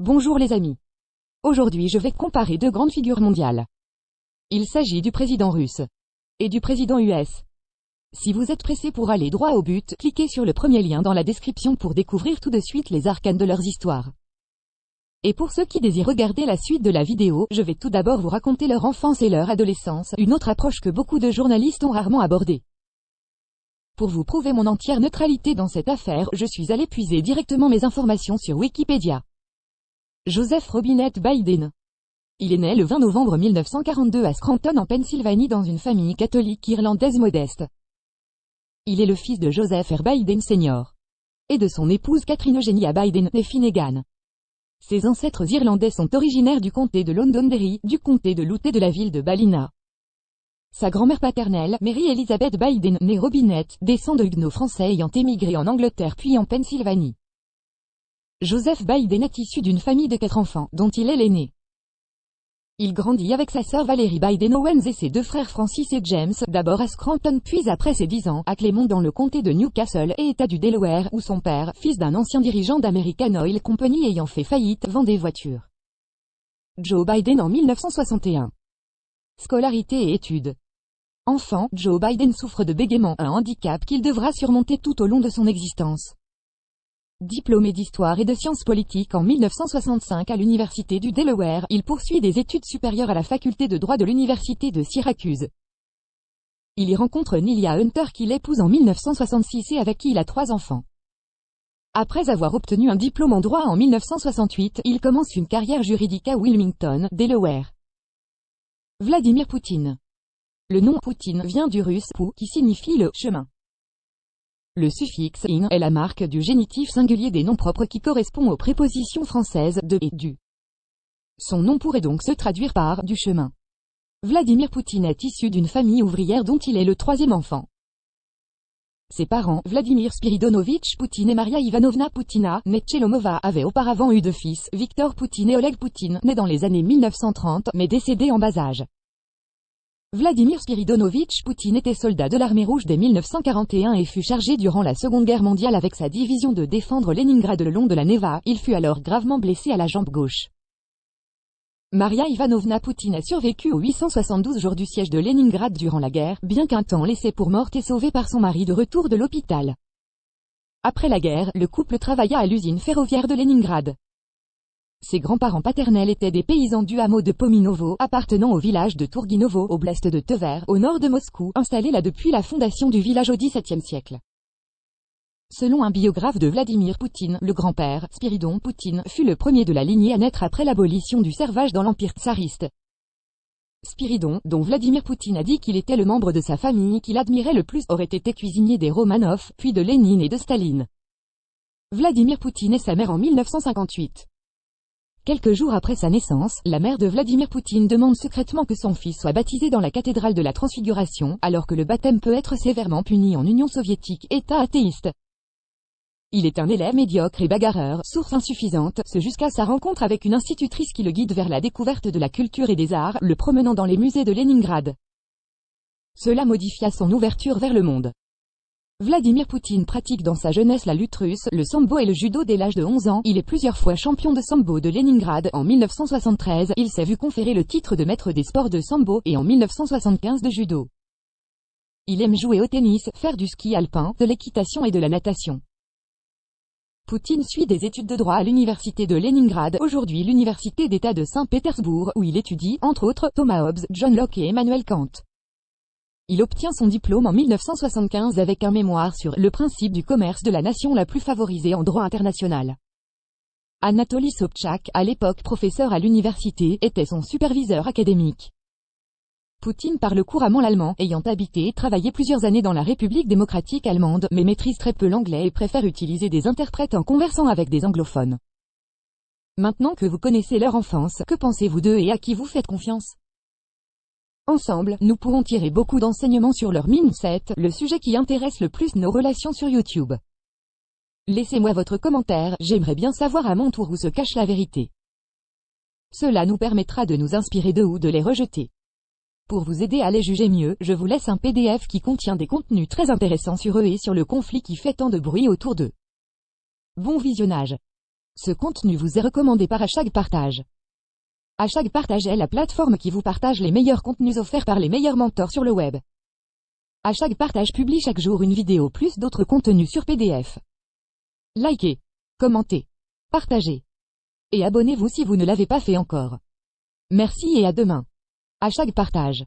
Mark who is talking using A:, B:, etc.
A: Bonjour les amis. Aujourd'hui je vais comparer deux grandes figures mondiales. Il s'agit du président russe et du président US. Si vous êtes pressé pour aller droit au but, cliquez sur le premier lien dans la description pour découvrir tout de suite les arcanes de leurs histoires. Et pour ceux qui désirent regarder la suite de la vidéo, je vais tout d'abord vous raconter leur enfance et leur adolescence, une autre approche que beaucoup de journalistes ont rarement abordée. Pour vous prouver mon entière neutralité dans cette affaire, je suis allé puiser directement mes informations sur Wikipédia. Joseph Robinette Biden. Il est né le 20 novembre 1942 à Scranton en Pennsylvanie dans une famille catholique irlandaise modeste. Il est le fils de Joseph R. Biden Sr. et de son épouse Catherine Eugenia Biden et Finnegan. Ses ancêtres irlandais sont originaires du comté de Londonderry, du comté de Louth et de la ville de Ballina. Sa grand-mère paternelle, Mary Elizabeth Biden, née Robinette, descend de huguenots français ayant émigré en Angleterre puis en Pennsylvanie. Joseph Biden est issu d'une famille de quatre enfants, dont il est l'aîné. Il grandit avec sa sœur Valérie Biden Owens et ses deux frères Francis et James, d'abord à Scranton puis après ses dix ans, à Clermont dans le comté de Newcastle et état du Delaware, où son père, fils d'un ancien dirigeant d'American Oil Company ayant fait faillite, vend des voitures. Joe Biden en 1961. Scolarité et études. Enfant, Joe Biden souffre de bégaiement, un handicap qu'il devra surmonter tout au long de son existence. Diplômé d'histoire et de sciences politiques en 1965 à l'université du Delaware, il poursuit des études supérieures à la faculté de droit de l'université de Syracuse. Il y rencontre Nilia Hunter qu'il épouse en 1966 et avec qui il a trois enfants. Après avoir obtenu un diplôme en droit en 1968, il commence une carrière juridique à Wilmington, Delaware. Vladimir Poutine. Le nom Poutine vient du russe pou qui signifie le chemin. Le suffixe in est la marque du génitif singulier des noms propres qui correspond aux prépositions françaises de et du. Son nom pourrait donc se traduire par du chemin. Vladimir Poutine est issu d'une famille ouvrière dont il est le troisième enfant. Ses parents, Vladimir Spiridonovitch Poutine et Maria Ivanovna Poutina, née Tchelomova, avaient auparavant eu deux fils, Victor Poutine et Oleg Poutine, nés dans les années 1930, mais décédés en bas âge. Vladimir Spiridonovitch Poutine était soldat de l'armée rouge dès 1941 et fut chargé durant la Seconde Guerre mondiale avec sa division de défendre Leningrad le long de la Neva, il fut alors gravement blessé à la jambe gauche. Maria Ivanovna Poutine a survécu aux 872 jours du siège de Leningrad durant la guerre, bien qu'un temps laissé pour morte et sauvé par son mari de retour de l'hôpital. Après la guerre, le couple travailla à l'usine ferroviaire de Leningrad. Ses grands-parents paternels étaient des paysans du hameau de Pominovo, appartenant au village de Tourguinovo, oblast de Tver, au nord de Moscou, installé là depuis la fondation du village au XVIIe siècle. Selon un biographe de Vladimir Poutine, le grand-père, Spiridon Poutine, fut le premier de la lignée à naître après l'abolition du servage dans l'empire tsariste. Spiridon, dont Vladimir Poutine a dit qu'il était le membre de sa famille qu'il admirait le plus, aurait été cuisinier des Romanov, puis de Lénine et de Staline. Vladimir Poutine et sa mère en 1958. Quelques jours après sa naissance, la mère de Vladimir Poutine demande secrètement que son fils soit baptisé dans la cathédrale de la Transfiguration, alors que le baptême peut être sévèrement puni en Union soviétique, État athéiste. Il est un élève médiocre et bagarreur, source insuffisante, ce jusqu'à sa rencontre avec une institutrice qui le guide vers la découverte de la culture et des arts, le promenant dans les musées de Leningrad. Cela modifia son ouverture vers le monde. Vladimir Poutine pratique dans sa jeunesse la lutte russe, le sambo et le judo dès l'âge de 11 ans. Il est plusieurs fois champion de sambo de Leningrad. En 1973, il s'est vu conférer le titre de maître des sports de sambo, et en 1975 de judo. Il aime jouer au tennis, faire du ski alpin, de l'équitation et de la natation. Poutine suit des études de droit à l'université de Leningrad, aujourd'hui l'université d'État de Saint-Pétersbourg, où il étudie, entre autres, Thomas Hobbes, John Locke et Emmanuel Kant. Il obtient son diplôme en 1975 avec un mémoire sur « Le principe du commerce de la nation la plus favorisée en droit international ». Anatoly Sobchak, à l'époque professeur à l'université, était son superviseur académique. Poutine parle couramment l'allemand, ayant habité et travaillé plusieurs années dans la République démocratique allemande, mais maîtrise très peu l'anglais et préfère utiliser des interprètes en conversant avec des anglophones. Maintenant que vous connaissez leur enfance, que pensez-vous d'eux et à qui vous faites confiance? Ensemble, nous pourrons tirer beaucoup d'enseignements sur leur mindset, le sujet qui intéresse le plus nos relations sur YouTube. Laissez-moi votre commentaire, j'aimerais bien savoir à mon tour où se cache la vérité. Cela nous permettra de nous inspirer d'eux ou de les rejeter. Pour vous aider à les juger mieux, je vous laisse un PDF qui contient des contenus très intéressants sur eux et sur le conflit qui fait tant de bruit autour d'eux. Bon visionnage Ce contenu vous est recommandé par Hashtag Partage. Hashtag Partage est la plateforme qui vous partage les meilleurs contenus offerts par les meilleurs mentors sur le web. Hashtag Partage publie chaque jour une vidéo plus d'autres contenus sur PDF. Likez, commentez, partagez. Et abonnez-vous si vous ne l'avez pas fait encore. Merci et à demain. Hashtag Partage.